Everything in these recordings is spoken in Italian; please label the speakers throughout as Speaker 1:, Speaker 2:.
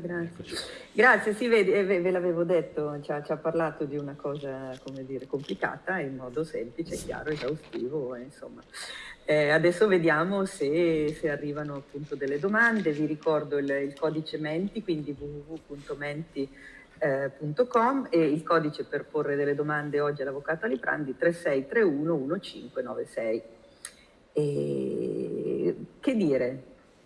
Speaker 1: Grazie, grazie. sì, vedi, eh, ve l'avevo detto, ci ha, ci ha, parlato di una cosa, come dire, complicata in modo semplice, chiaro, esaustivo, insomma. Eh, adesso vediamo se, se, arrivano appunto delle domande, vi ricordo il, il codice Menti, quindi www.menti.com eh, e il codice per porre delle domande oggi all'Avvocato Aliprandi 3631 1596. E, che dire?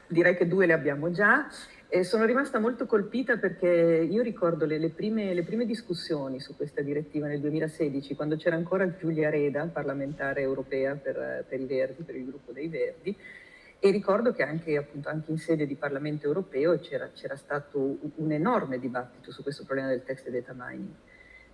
Speaker 1: Direi che due le abbiamo già. Eh, sono rimasta molto colpita perché io ricordo le, le, prime, le, prime, discussioni su questa direttiva nel 2016, quando c'era ancora Giulia Reda, parlamentare europea per, per, i Verdi, per il gruppo dei Verdi, e ricordo che anche, appunto, anche in sede di Parlamento europeo c'era, stato un, un enorme dibattito su questo problema del text data mining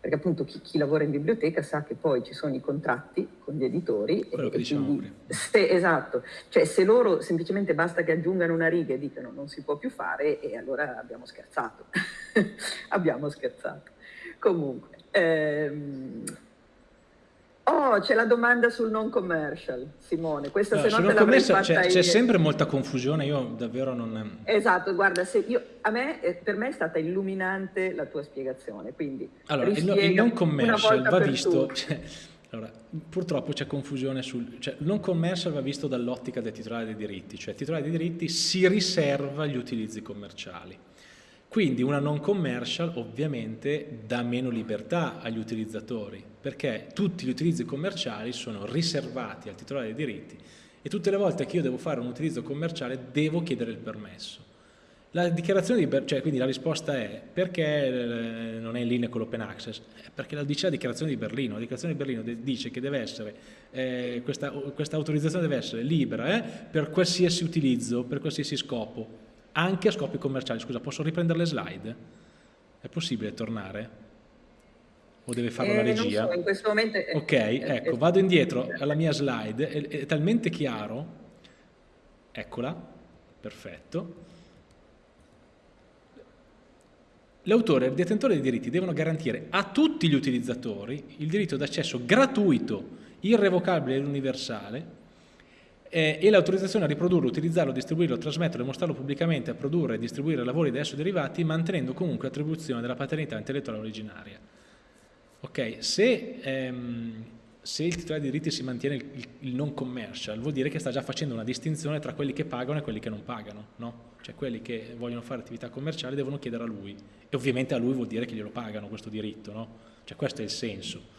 Speaker 1: perché appunto chi, chi, lavora in biblioteca sa che poi ci sono i contratti con gli editori.
Speaker 2: Quello e, che diciamo quindi,
Speaker 1: se, esatto, cioè se loro semplicemente basta che aggiungano una riga e dicano non si può più fare e allora abbiamo scherzato, abbiamo scherzato. Comunque, ehm, Oh, c'è la domanda sul non commercial, Simone. Questa no, se no te l'avrei fatta
Speaker 2: C'è sempre molta confusione, io davvero non...
Speaker 1: Esatto, guarda, io, a me, eh, per me è stata illuminante la tua spiegazione, quindi
Speaker 2: Allora, il, il, non commercial va visto... Cioè, allora, purtroppo c'è confusione sul... Cioè, il non commercial va visto dall'ottica del titolare dei diritti, cioè il titolare dei diritti si riserva gli utilizzi commerciali. Quindi una non commercial ovviamente dà meno libertà agli utilizzatori perché tutti gli utilizzi commerciali sono riservati al titolare dei diritti e tutte le volte che io devo fare un utilizzo commerciale devo chiedere il permesso. La dichiarazione di, cioè, quindi la risposta è perché eh, non è in linea con l'open access? Eh, perché la dice la dichiarazione di Berlino, la dichiarazione di Berlino dice che deve essere, eh, questa, questa, autorizzazione deve essere libera eh, per qualsiasi utilizzo, per qualsiasi scopo, anche a scopi commerciali. Scusa, posso riprendere le slide? È possibile tornare? O deve farlo
Speaker 1: eh,
Speaker 2: la regia?
Speaker 1: So, in questo momento... È,
Speaker 2: ok, è, ecco, è, vado indietro alla mia slide, è, è talmente chiaro, eccola, perfetto. L'autore e il detentore dei diritti devono garantire a tutti gli utilizzatori il diritto d'accesso gratuito, irrevocabile ed universale eh, e l'autorizzazione a riprodurlo, utilizzarlo, distribuirlo, trasmetterlo e mostrarlo pubblicamente a produrre e distribuire lavori da esso derivati mantenendo comunque attribuzione della paternità intellettuale originaria. Ok, se, ehm, se il titolare di diritti si mantiene il, il, non commercial vuol dire che sta già facendo una distinzione tra quelli che pagano e quelli che non pagano, no? Cioè quelli che vogliono fare attività commerciali devono chiedere a lui e ovviamente a lui vuol dire che glielo pagano questo diritto, no? Cioè questo è il senso.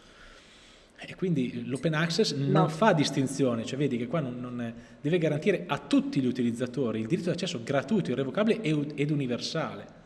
Speaker 2: E quindi l'open access non no. fa distinzione, cioè vedi che qua non, non deve garantire a tutti gli utilizzatori il diritto d'accesso gratuito, irrevocabile ed universale.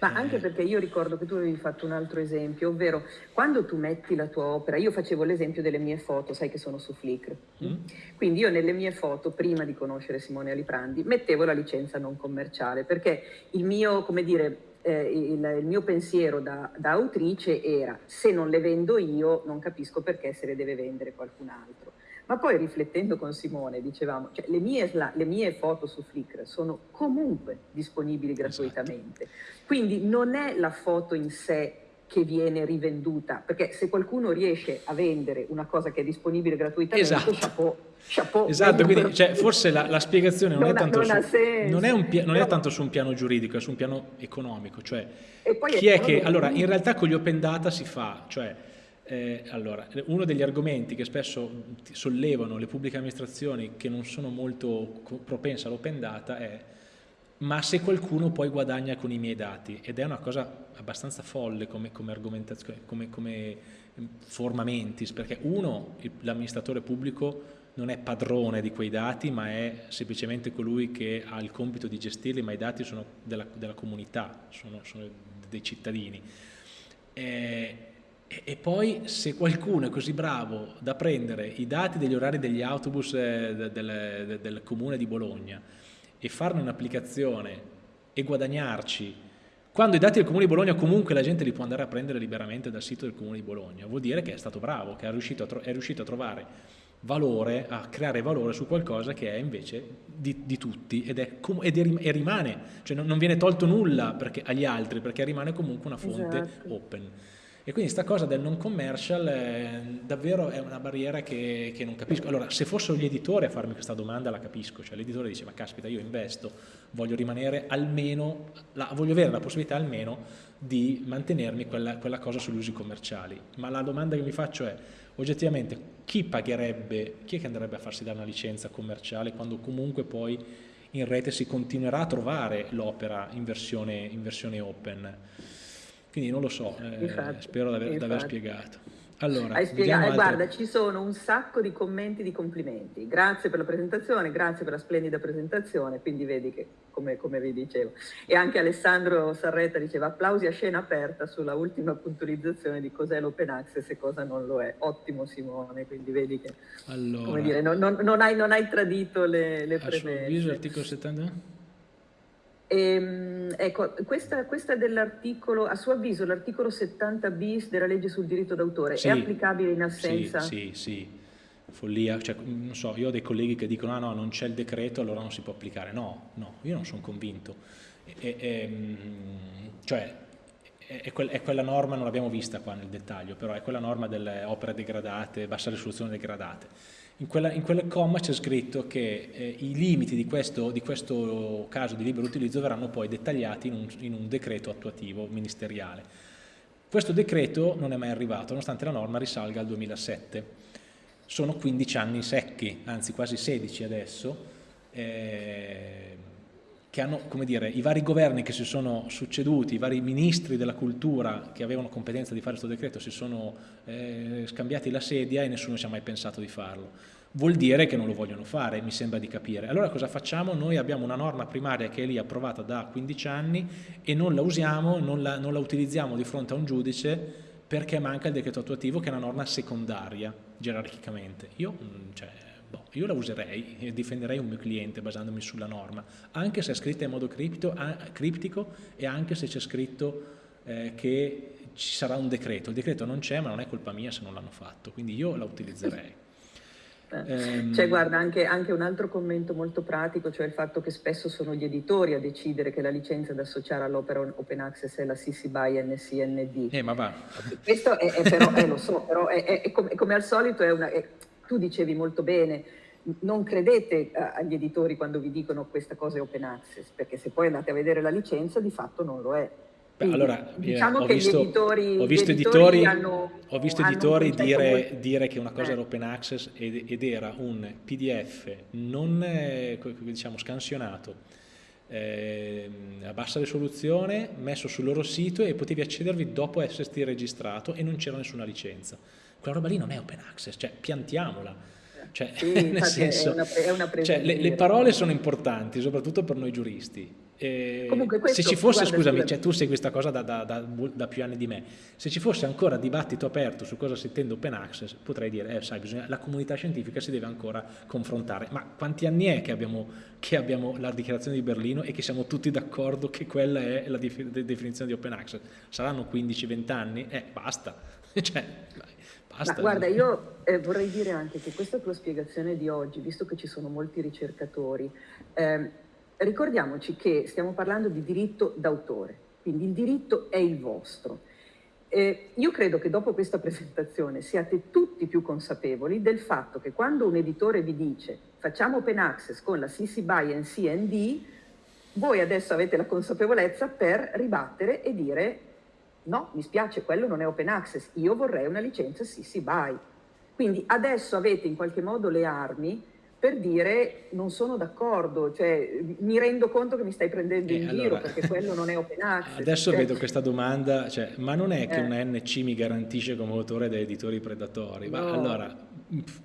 Speaker 1: Ma anche perché io ricordo che tu avevi fatto un altro esempio, ovvero quando tu metti la tua opera, io facevo l'esempio delle mie foto, sai che sono su Flickr, mm. quindi io nelle mie foto, prima di conoscere Simone Aliprandi, mettevo la licenza non commerciale, perché il mio, come dire, eh, il, il, mio pensiero da, da, autrice era se non le vendo io non capisco perché se le deve vendere qualcun altro. Ma poi riflettendo con Simone dicevamo, cioè, le, mie, le, mie, foto su Flickr sono comunque disponibili esatto. gratuitamente, esatto. quindi non è la foto in sé che viene rivenduta, perché se qualcuno riesce a vendere una cosa che è disponibile gratuitamente, esatto. chapeau, chapeau.
Speaker 2: Esatto, quindi cioè, forse la, la, spiegazione non, non, è tanto non, su, non, è un, non è tanto su un piano giuridico, è su un piano economico, cioè chi è che, allora in realtà con gli open data si fa, cioè eh, allora, uno degli argomenti che spesso sollevano le pubbliche amministrazioni che non sono molto propense all'open data è ma se qualcuno poi guadagna con i miei dati ed è una cosa abbastanza folle come, come argomentazione, come, come forma mentis, perché uno, l'amministratore pubblico non è padrone di quei dati, ma è semplicemente colui che ha il compito di gestirli, ma i dati sono della, della comunità, sono, sono, dei cittadini. E, e, poi se qualcuno è così bravo da prendere i dati degli orari degli autobus eh, del, del, del comune di Bologna, e farne un'applicazione e guadagnarci, quando i dati del Comune di Bologna comunque la gente li può andare a prendere liberamente dal sito del Comune di Bologna, vuol dire che è stato bravo, che è riuscito a, è riuscito a trovare valore, a creare valore su qualcosa che è invece di, di tutti ed, è, ed è, e rimane, cioè non, non, viene tolto nulla perché, agli altri perché rimane comunque una fonte esatto. open. E quindi questa cosa del non commercial è, davvero è una barriera che, che, non capisco. Allora, se fossero gli editori a farmi questa domanda la capisco, cioè l'editore dice ma caspita io investo, voglio rimanere almeno, la, voglio avere la possibilità almeno di mantenermi quella, quella cosa sugli usi commerciali. Ma la domanda che mi faccio è, oggettivamente chi pagherebbe, chi è che andrebbe a farsi dare una licenza commerciale quando comunque poi in rete si continuerà a trovare l'opera in, in versione open? Quindi non lo so, eh, spero di aver, spiegato.
Speaker 1: Allora, Hai spiegato, eh, guarda, ci sono un sacco di commenti di complimenti. Grazie per la presentazione, grazie per la splendida presentazione, quindi vedi che, come, come vi dicevo. E anche Alessandro Sarretta diceva applausi a scena aperta sulla ultima puntualizzazione di cos'è l'open access e cosa non lo è. Ottimo Simone, quindi vedi che, allora, come dire, non, non, non, hai, non hai, tradito le, le premesse.
Speaker 2: Avviso, articolo 70?
Speaker 1: Ehm, ecco, questa, questa dell'articolo, a suo avviso l'articolo 70 bis della legge sul diritto d'autore sì, è applicabile in assenza?
Speaker 2: Sì, sì, sì. follia, cioè, non so, io ho dei colleghi che dicono ah no, non c'è il decreto, allora non si può applicare. No, no, io non sono convinto. E, e, ehm, cioè, è, quel, è, quella norma, non l'abbiamo vista qua nel dettaglio, però è quella norma delle opere degradate, bassa risoluzione degradate in, quella, in quel comma c'è scritto che eh, i limiti di questo, di questo, caso di libero utilizzo verranno poi dettagliati in un, in un decreto attuativo ministeriale. Questo decreto non è mai arrivato, nonostante la norma risalga al 2007. Sono 15 anni secchi, anzi quasi 16 adesso, eh, che hanno, come dire, i vari governi che si sono succeduti, i vari ministri della cultura che avevano competenza di fare questo decreto si sono eh, scambiati la sedia e nessuno ci ha mai pensato di farlo. Vuol dire che non lo vogliono fare, mi sembra di capire. Allora cosa facciamo? Noi abbiamo una norma primaria che è lì approvata da 15 anni e non la usiamo, non la, non la utilizziamo di fronte a un giudice perché manca il decreto attuativo che è una norma secondaria, gerarchicamente. Io, mm, cioè, boh, io la userei e difenderei un mio cliente basandomi sulla norma, anche se è scritta in modo cripto, criptico e anche se c'è scritto eh, che ci sarà un decreto. Il decreto non c'è, ma non è colpa mia se non l'hanno fatto, quindi io la utilizzerei.
Speaker 1: Ehm... C'è, guarda, anche, anche, un altro commento molto pratico, cioè il fatto che spesso sono gli editori a decidere che la licenza da associare all'opera open access è la CC BY NCND.
Speaker 2: Eh, ma va.
Speaker 1: Questo è, è però, eh, lo so, però è, è, è come, come, al solito è una tu dicevi molto bene, non credete agli editori quando vi dicono questa cosa è open access, perché se poi andate a vedere la licenza di fatto non lo è.
Speaker 2: Quindi, allora, diciamo che visto, gli editori, ho visto editori, editori, hanno, ho visto editori dire, dire, che una cosa eh. era open access ed, ed, era un PDF non eh, diciamo, scansionato, eh, a bassa risoluzione, messo sul loro sito e potevi accedervi dopo esserti registrato e non c'era nessuna licenza quella roba lì non è open access, cioè piantiamola. Cioè, sì, nel senso, è una, è una cioè, le, le, parole sono importanti, soprattutto per noi giuristi. Comunque questo, se ci fosse, guarda, scusami, cioè, tu segui questa cosa da, da, da, da, più anni di me, se ci fosse ancora dibattito aperto su cosa si intende open access, potrei dire, eh, sai, bisogna, la comunità scientifica si deve ancora confrontare. Ma quanti anni è che abbiamo, che abbiamo la dichiarazione di Berlino e che siamo tutti d'accordo che quella è la definizione di open access? Saranno 15-20 anni? Eh, basta. cioè,
Speaker 1: Basta. Ma guarda, io eh, vorrei dire anche che questa tua spiegazione di oggi, visto che ci sono molti ricercatori, eh, ricordiamoci che stiamo parlando di diritto d'autore, quindi il diritto è il vostro. Eh, io credo che dopo questa presentazione siate tutti più consapevoli del fatto che quando un editore vi dice facciamo open access con la CC BY and CND, voi adesso avete la consapevolezza per ribattere e dire No, mi spiace, quello non è open access, io vorrei una licenza CC BY. Quindi adesso avete in qualche modo le armi per dire non sono d'accordo, cioè mi rendo conto che mi stai prendendo eh, in allora, giro perché quello non è open access.
Speaker 2: Adesso cioè, vedo questa domanda, cioè, ma non è che eh. un NC mi garantisce come autore da editori predatori? No. Ma allora,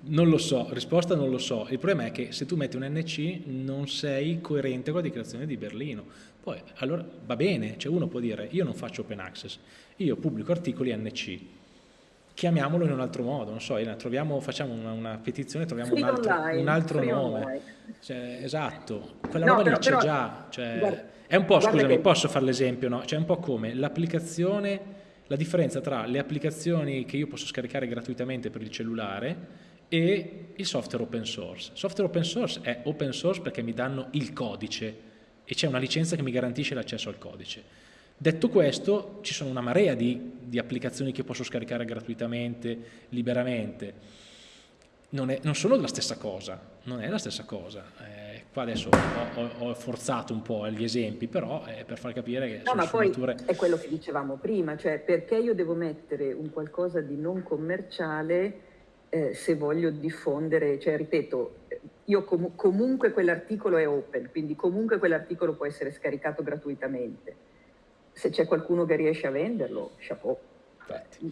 Speaker 2: non lo so, risposta non lo so. Il problema è che se tu metti un NC non sei coerente con la dichiarazione di Berlino. Poi, allora, va bene, cioè uno può dire io non faccio open access, io pubblico articoli NC, chiamiamolo in un altro modo, non so, troviamo, facciamo una, una petizione, troviamo un altro, online, un altro nome. Cioè, esatto, quella no, roba lì c'è già. Cioè, guarda, è un po', scusami, che... posso fare l'esempio, no? Cioè, è un po' come l'applicazione, la differenza tra le applicazioni che io posso scaricare gratuitamente per il cellulare e il software open source. Software open source è open source perché mi danno il codice, e c'è una licenza che mi garantisce l'accesso al codice. Detto questo, ci sono una marea di, di applicazioni che posso scaricare gratuitamente, liberamente. Non, è, non, sono la stessa cosa, non è la stessa cosa. Eh, qua adesso ho, ho, ho, forzato un po' gli esempi, però è per far capire che
Speaker 1: no, ma poi è quello che dicevamo prima, cioè perché io devo mettere un qualcosa di non commerciale eh, se voglio diffondere, cioè ripeto, io com comunque quell'articolo è open, quindi comunque quell'articolo può essere scaricato gratuitamente se c'è qualcuno che riesce a venderlo, chapeau.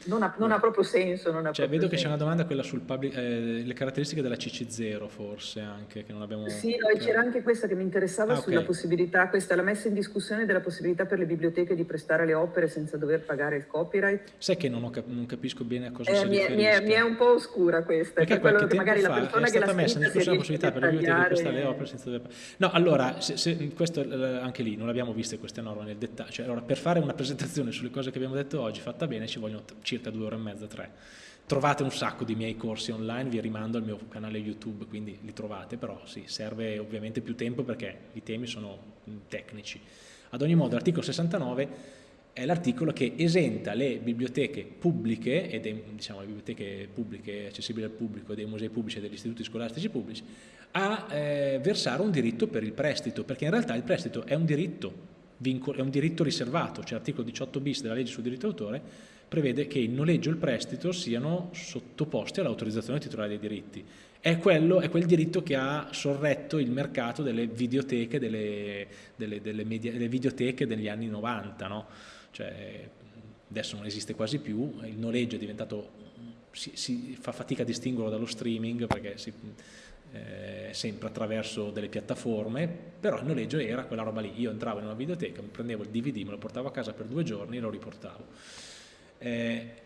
Speaker 1: Non ha, non ha, proprio senso.
Speaker 2: Ha
Speaker 1: cioè,
Speaker 2: vedo
Speaker 1: che
Speaker 2: c'è una domanda quella sulle eh, caratteristiche della CC0 forse anche, che non abbiamo...
Speaker 1: Sì, no, c'era anche questa che mi interessava ah, sulla okay. possibilità, questa la messa in discussione della possibilità per le biblioteche di prestare le opere senza dover pagare il copyright.
Speaker 2: Sai che non, ho, non capisco bene a cosa
Speaker 1: eh,
Speaker 2: si
Speaker 1: mi è, mi, è, mi è, un po' oscura questa.
Speaker 2: Perché qualche tempo magari fa la persona è stata messa in discussione la possibilità per le biblioteche di prestare le opere senza dover pagare... No, allora, se, se, questo eh, anche lì, non abbiamo viste queste norme nel dettaglio. Cioè, allora, per fare una presentazione sulle cose che abbiamo detto oggi fatta bene ci vogliono circa due ore e mezza, tre. Trovate un sacco di miei corsi online, vi rimando al mio canale YouTube, quindi li trovate, però sì, serve ovviamente più tempo perché i temi sono tecnici. Ad ogni modo, l'articolo 69 è l'articolo che esenta le biblioteche pubbliche, ed è, diciamo le biblioteche pubbliche accessibili al pubblico, dei musei pubblici e degli istituti scolastici pubblici, a eh, versare un diritto per il prestito, perché in realtà il prestito è un diritto, è un diritto riservato, cioè l'articolo 18 bis della legge sul diritto d'autore prevede che il noleggio e il prestito siano sottoposti all'autorizzazione titolare dei diritti. È, quello, è, quel diritto che ha sorretto il mercato delle videoteche, delle, delle, delle, media, videoteche degli anni 90. No? Cioè, adesso non esiste quasi più, il noleggio è diventato, si, si fa fatica a distinguerlo dallo streaming perché si, eh, sempre attraverso delle piattaforme, però il noleggio era quella roba lì, io entravo in una videoteca, mi prendevo il DVD, me lo portavo a casa per due giorni e lo riportavo. Eh,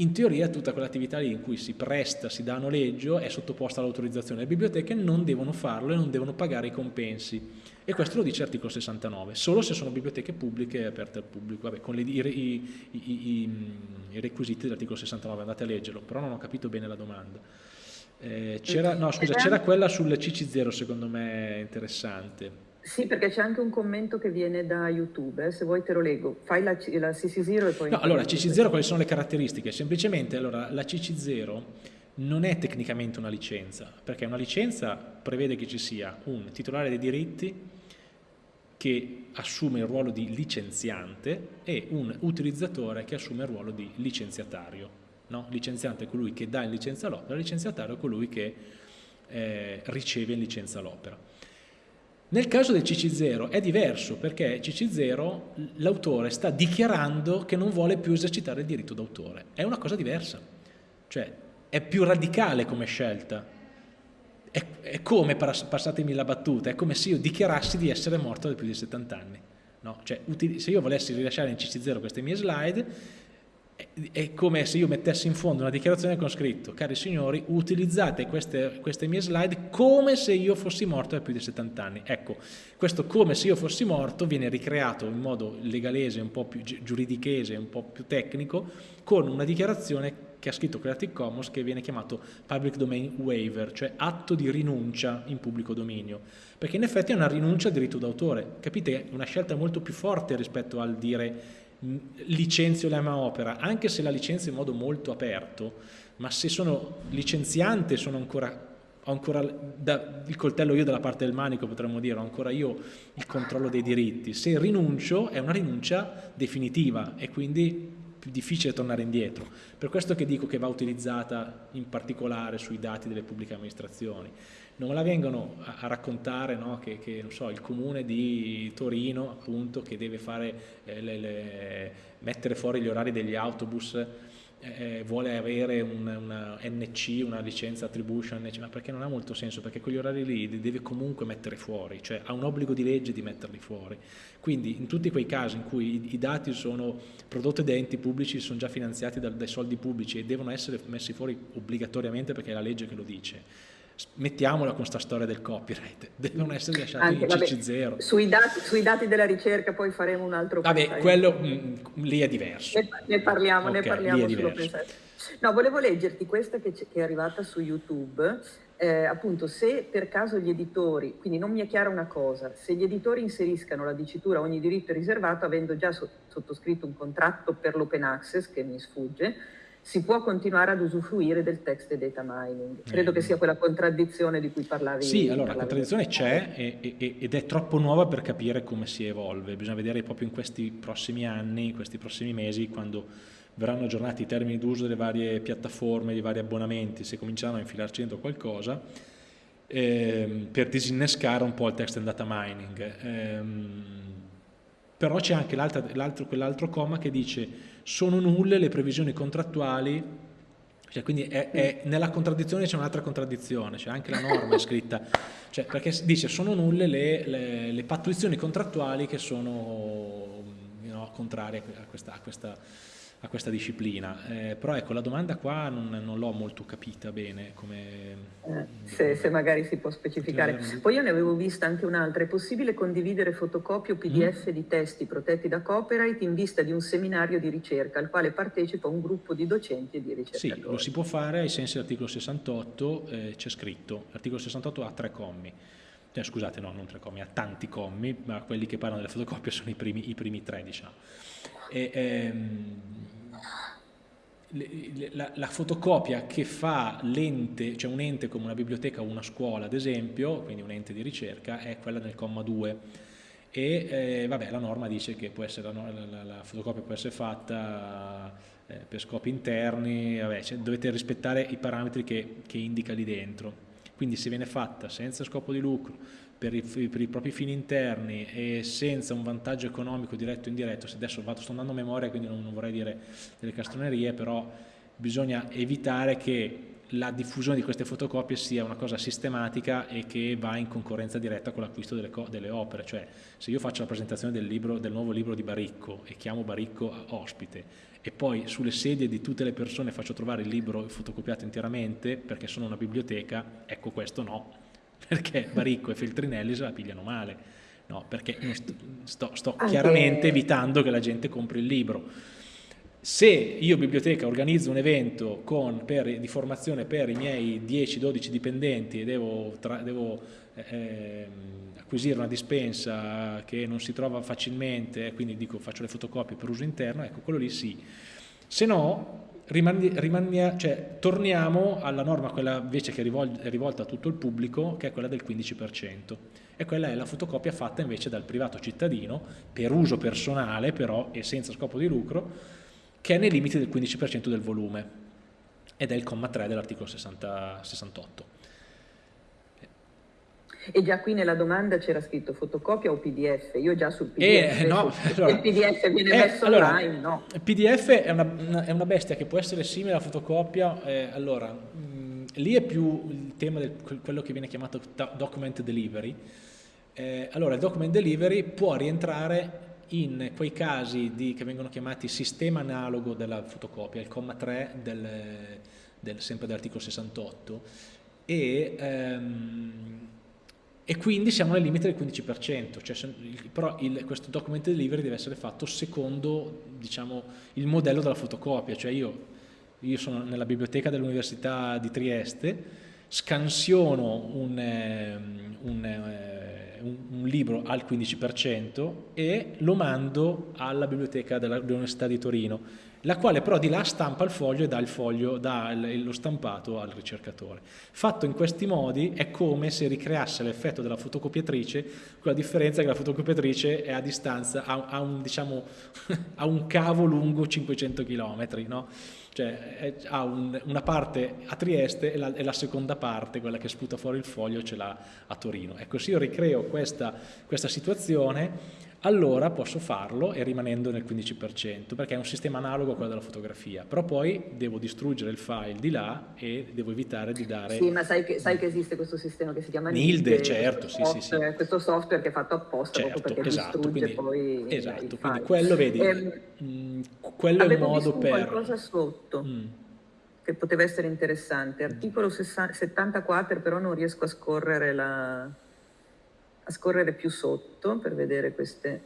Speaker 2: in teoria tutta quell'attività lì in cui si presta, si dà noleggio è sottoposta all'autorizzazione. Le biblioteche non devono farlo e non devono pagare i compensi. E questo lo dice l'articolo 69, solo se sono biblioteche pubbliche aperte al pubblico, Vabbè, con le, i, i, i, i, requisiti dell'articolo 69, andate a leggerlo, però non ho capito bene la domanda. Eh, c'era, no, scusa, c'era quella sul CC0 secondo me interessante.
Speaker 1: Sì, perché c'è anche un commento che viene da YouTube, eh? se vuoi te lo leggo. Fai la, la CC0 e poi...
Speaker 2: No, allora, CC0 quali sono le caratteristiche? Semplicemente, allora, la CC0 non è tecnicamente una licenza, perché una licenza prevede che ci sia un titolare dei diritti che assume il ruolo di licenziante e un utilizzatore che assume il ruolo di licenziatario. No? Licenziante è colui che dà in licenza l'opera, licenziatario è colui che eh, riceve in licenza l'opera. Nel caso del CC0 è diverso perché CC0 l'autore sta dichiarando che non vuole più esercitare il diritto d'autore. È una cosa diversa, cioè è più radicale come scelta. È, è come, passatemi la battuta, è come se io dichiarassi di essere morto da più di 70 anni. No? Cioè, se io volessi rilasciare in CC0 queste mie slide, è come se io mettessi in fondo una dichiarazione con scritto cari signori utilizzate queste, queste, mie slide come se io fossi morto da più di 70 anni ecco questo come se io fossi morto viene ricreato in modo legalese un po' più giuridichese un po' più tecnico con una dichiarazione che ha scritto Creative Commons che viene chiamato Public Domain Waiver cioè atto di rinuncia in pubblico dominio. Perché in effetti è una rinuncia al diritto d'autore. Capite? è una scelta molto più forte rispetto al dire licenzio la mia opera, anche se la licenzio in modo molto aperto, ma se sono licenziante sono ancora, ho ancora da, il coltello io dalla parte del manico potremmo dire, ho ancora io il controllo dei diritti. Se rinuncio è una rinuncia definitiva e quindi più difficile tornare indietro. Per questo che dico che va utilizzata in particolare sui dati delle pubbliche amministrazioni non me la vengono a, raccontare no, che, che so, il comune di Torino appunto che deve fare, eh, le, le, mettere fuori gli orari degli autobus eh, eh vuole avere un, una NC, una licenza attribution, ma perché non ha molto senso, perché quegli orari lì li deve comunque mettere fuori, cioè ha un obbligo di legge di metterli fuori. Quindi in tutti quei casi in cui i, i dati sono prodotti da enti pubblici, sono già finanziati da, dai soldi pubblici e devono essere messi fuori obbligatoriamente perché è la legge che lo dice, mettiamola con questa storia del copyright, devono essere lasciati Anche, in CC0.
Speaker 1: Sui dati, sui dati, della ricerca poi faremo un altro
Speaker 2: Vabbè, pensaio. quello mh, mm, lì è diverso.
Speaker 1: Ne, ne parliamo, okay, ne parliamo sullo No, volevo leggerti questa che, che, è arrivata su YouTube, eh, appunto se per caso gli editori, quindi non mi è chiara una cosa, se gli editori inseriscano la dicitura ogni diritto è riservato, avendo già sottoscritto un contratto per l'open access, che mi sfugge, si può continuare ad usufruire del text e data mining. Credo eh. che sia quella contraddizione di cui parlavi.
Speaker 2: Sì, allora la contraddizione c'è ed è troppo nuova per capire come si evolve. Bisogna vedere proprio in questi prossimi anni, in questi prossimi mesi, quando verranno aggiornati i termini d'uso delle varie piattaforme, dei vari abbonamenti, se cominceranno a infilarci dentro qualcosa, ehm, per disinnescare un po' il text and data mining. Ehm, però c'è anche quell'altro comma che dice sono nulle le previsioni contrattuali, cioè, quindi è, è, nella contraddizione c'è un'altra contraddizione, c'è anche la norma scritta, cioè, perché dice sono nulle le, le, le pattuizioni contrattuali che sono no, contrarie a questa, a questa a questa disciplina. Eh, però ecco, la domanda qua non, non l'ho molto capita bene. Come,
Speaker 1: eh, se, se, magari si può specificare. Poi io ne avevo vista anche un'altra. È possibile condividere fotocopie o PDF mm. di testi protetti da copyright in vista di un seminario di ricerca al quale partecipa un gruppo di docenti e di ricercatori?
Speaker 2: Sì, lo si può fare ai sensi dell'articolo 68, eh, c'è scritto. L'articolo 68 ha tre commi. Eh, scusate, no, non tre commi, ha tanti commi, ma quelli che parlano delle fotocopie sono i primi, i primi tre, diciamo. E, ehm, la, la, fotocopia che fa l'ente, cioè un ente come una biblioteca o una scuola ad esempio, quindi un ente di ricerca, è quella nel comma 2 e eh, vabbè, la norma dice che essere, la, la, fotocopia può essere fatta eh, per scopi interni, vabbè, cioè, dovete rispettare i parametri che, che indica lì dentro, quindi se viene fatta senza scopo di lucro, per i, per i, propri fini interni e senza un vantaggio economico diretto o indiretto, se adesso vado, sto andando a memoria quindi non, non vorrei dire delle castronerie, però bisogna evitare che la diffusione di queste fotocopie sia una cosa sistematica e che va in concorrenza diretta con l'acquisto delle, delle, opere, cioè se io faccio la presentazione del, libro, del nuovo libro di Baricco e chiamo Baricco ospite e poi sulle sedie di tutte le persone faccio trovare il libro fotocopiato interamente perché sono una biblioteca, ecco questo no, perché Baricco e Feltrinelli se la pigliano male, no, perché sto, sto chiaramente evitando che la gente compri il libro. Se io biblioteca organizzo un evento con, per, di formazione per i miei 10-12 dipendenti e devo, tra, devo eh, acquisire una dispensa che non si trova facilmente, quindi dico faccio le fotocopie per uso interno, ecco quello lì sì. Se no rimani, rimani, cioè, torniamo alla norma, quella invece che è rivolta a tutto il pubblico, che è quella del 15%. E quella è la fotocopia fatta invece dal privato cittadino, per uso personale però e senza scopo di lucro, che è nei limiti del 15% del volume, ed è il comma 3 dell'articolo 68.
Speaker 1: E già qui nella domanda c'era scritto fotocopia o PDF, io già sul PDF, eh, no, allora, il PDF viene eh, messo allora, online, no?
Speaker 2: Il PDF è una, è una, bestia che può essere simile alla fotocopia, eh, allora, mh, mm, lì è più il tema del quello che viene chiamato document delivery, eh, allora il document delivery può rientrare in quei casi di, che vengono chiamati sistema analogo della fotocopia, il comma 3 del, del, sempre dell'articolo 68, e, ehm, e quindi siamo nel limite del 15%, cioè, però il, questo document delivery deve essere fatto secondo diciamo, il modello della fotocopia, cioè io, io sono nella biblioteca dell'Università di Trieste, scansiono un, ehm, un, eh, un, un, libro al 15% e lo mando alla biblioteca dell'Università di Torino la quale però di là stampa il foglio e dà, foglio, dà lo stampato al ricercatore. Fatto in questi modi è come se ricreasse l'effetto della fotocopiatrice, con la differenza che la fotocopiatrice è a distanza, ha, un, diciamo, un, cavo lungo 500 km, no? Cioè è, ha un, una parte a Trieste e la, e la, seconda parte, quella che sputa fuori il foglio, ce l'ha a Torino. Ecco, se io ricreo questa, questa situazione allora posso farlo e rimanendo nel 15%, perché è un sistema analogo a quello della fotografia, però poi devo distruggere il file di là e devo evitare di dare...
Speaker 1: Sì, ma sai che, sai che esiste questo sistema che si chiama
Speaker 2: Nilde? Nilde certo, sì,
Speaker 1: software, sì, sì. Questo software che è fatto apposta certo, perché esatto, distrugge
Speaker 2: quindi,
Speaker 1: poi
Speaker 2: Esatto, quindi quello, vedi, ehm, mm, quello è un modo per...
Speaker 1: qualcosa sotto. Mm. che poteva essere interessante. Articolo 74, però non riesco a scorrere la a scorrere più sotto per vedere queste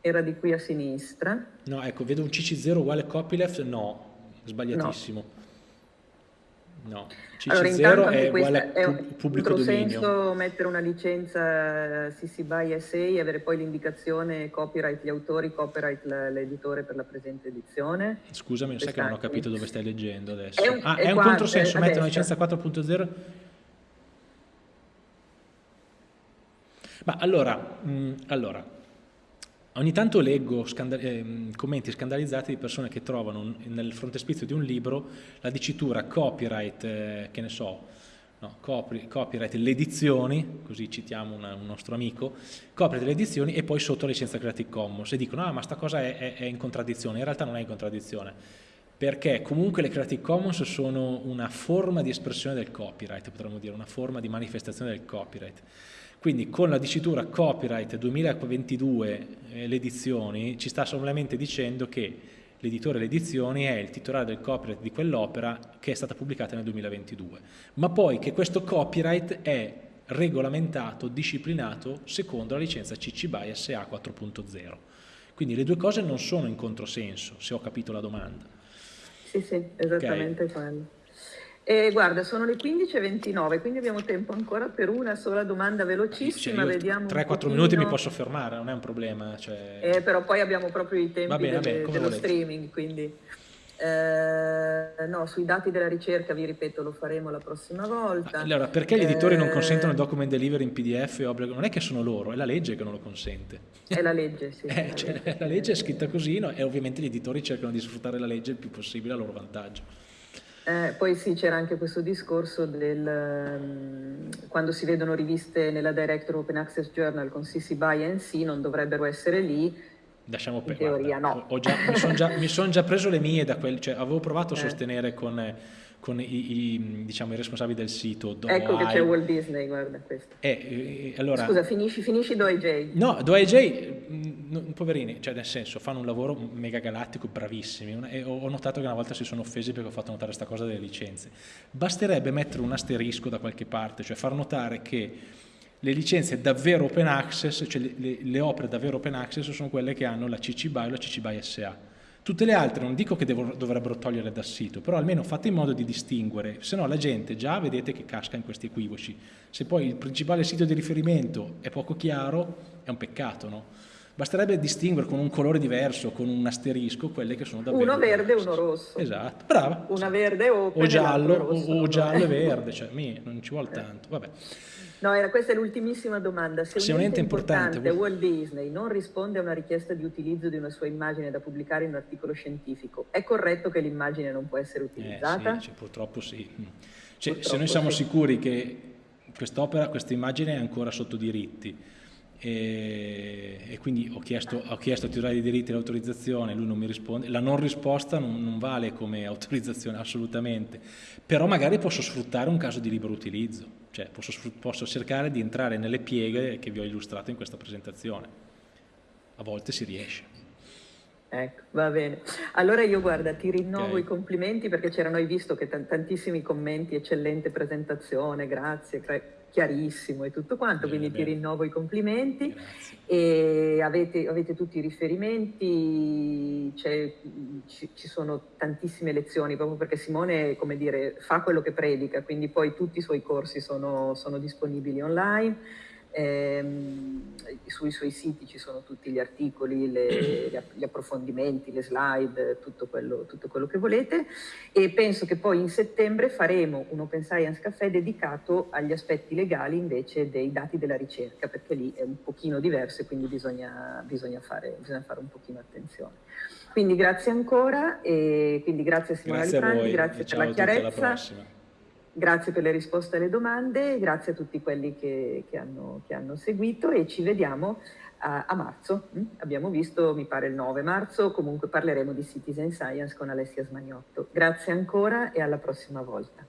Speaker 1: era di qui a sinistra
Speaker 2: no ecco vedo un CC0 uguale copyleft no sbagliatissimo No, CC0 allora, è uguale a pu pubblico dominio.
Speaker 1: senso mettere una licenza CC BY SA e avere poi l'indicazione copyright gli autori, copyright l'editore per la presente edizione?
Speaker 2: Scusami, sai che non ho capito dove stai leggendo adesso. È un, ah, è, è un controsenso mettere una licenza 4.0? Ma allora, mh, mm, allora Ogni tanto leggo scanda eh, commenti scandalizzati di persone che trovano nel frontespizio di un libro la dicitura copyright, eh, che ne so, no, copy, copyright le edizioni, così citiamo una, un nostro amico, copyright le edizioni e poi sotto licenza Creative Commons e dicono ah ma sta cosa è, è, è in contraddizione, in realtà non è in contraddizione perché comunque le Creative Commons sono una forma di espressione del copyright, potremmo dire, una forma di manifestazione del copyright. Quindi con la dicitura copyright 2022 eh, le edizioni ci sta solamente dicendo che l'editore delle edizioni è il titolare del copyright di quell'opera che è stata pubblicata nel 2022, ma poi che questo copyright è regolamentato, disciplinato secondo la licenza CC BY SA 4.0. Quindi le due cose non sono in controsenso, se ho capito la domanda.
Speaker 1: Sì, sì, esattamente okay. quello. Eh, guarda, sono le 15.29, quindi abbiamo tempo ancora per una sola domanda velocissima. Cioè,
Speaker 2: Vediamo 3-4 minuti mi posso fermare, non è un problema. Cioè...
Speaker 1: Eh, però poi abbiamo proprio i tempi bene, delle, dello volete. streaming, quindi... Eh, no, sui dati della ricerca, vi ripeto, lo faremo la prossima volta.
Speaker 2: Allora, perché gli editori eh, non consentono il document delivery in PDF? Non è che sono loro, è la legge che non lo consente.
Speaker 1: È la legge, sì.
Speaker 2: eh, cioè, la legge è scritta così no? e ovviamente gli editori cercano di sfruttare la legge il più possibile a loro vantaggio.
Speaker 1: Eh, poi sì, c'era anche questo discorso del um, quando si vedono riviste nella Director Open Access Journal con CC BY e NC non dovrebbero essere lì.
Speaker 2: Lasciamo per teoria guarda, no. Già, mi sono già, son già, preso le mie da quel, cioè avevo provato a eh. sostenere con con i, i, diciamo, i responsabili del sito.
Speaker 1: Do ecco che c'è Walt Disney, guarda questo.
Speaker 2: Eh, eh, allora,
Speaker 1: Scusa, finisci, finisci DoAJ.
Speaker 2: No, DoAJ, mm, poverini, cioè nel senso, fanno un lavoro mega galattico, bravissimi. E ho notato che una volta si sono offesi perché ho fatto notare questa cosa delle licenze. Basterebbe mettere un asterisco da qualche parte, cioè far notare che le licenze davvero open access, cioè le, le, le opere davvero open access sono quelle che hanno la CC BY o la CC BY SA Tutte le altre non dico che dovrebbero togliere dal sito, però almeno fate in modo di distinguere, se no la gente già vedete che casca in questi equivoci. Se poi il principale sito di riferimento è poco chiaro, è un peccato, no? Basterebbe distinguere con un colore diverso, con un asterisco, quelle che sono davvero...
Speaker 1: Uno verde e uno rosso.
Speaker 2: Esatto, brava.
Speaker 1: Una verde o,
Speaker 2: o giallo, o, o giallo e verde, cioè mi, non ci vuole tanto, vabbè.
Speaker 1: No, era questa è l'ultimissima domanda. Se, Se un ente importante, importante Walt Disney non risponde a una richiesta di utilizzo di una sua immagine da pubblicare in un articolo scientifico, è corretto che l'immagine non può essere utilizzata?
Speaker 2: Eh, sì, cioè, purtroppo sì. Cioè, purtroppo se noi siamo sì. sicuri che quest'opera, questa immagine è ancora sotto diritti, e, e, quindi ho chiesto, ho chiesto al titolare dei diritti l'autorizzazione, lui non mi risponde, la non risposta non, non, vale come autorizzazione assolutamente, però magari posso sfruttare un caso di libero utilizzo, cioè posso, posso cercare di entrare nelle pieghe che vi ho illustrato in questa presentazione, a volte si riesce.
Speaker 1: Ecco, va bene. Allora io guarda, ti rinnovo okay. i complimenti perché c'erano, hai visto che tantissimi commenti, eccellente presentazione, grazie chiarissimo e tutto quanto, bene, quindi bene. ti rinnovo i complimenti Grazie. e avete, avete, tutti i riferimenti, ci, ci, sono tantissime lezioni proprio perché Simone come dire, fa quello che predica, quindi poi tutti i suoi corsi sono, sono disponibili online Ehm, sui suoi siti ci sono tutti gli articoli, le, gli approfondimenti, le slide, tutto quello, tutto quello, che volete e penso che poi in settembre faremo un Open Science Café dedicato agli aspetti legali invece dei dati della ricerca perché lì è un pochino diverso e quindi bisogna, bisogna, fare, bisogna fare, un pochino attenzione. Quindi grazie ancora e quindi grazie Simona grazie Alfandi, grazie per la chiarezza. Grazie per le risposte alle domande, grazie a tutti quelli che, che, hanno, che hanno, seguito e ci vediamo a, a, marzo. Mm? Abbiamo visto, mi pare il 9 marzo, comunque parleremo di Citizen Science con Alessia Smagnotto. Grazie ancora e alla prossima volta.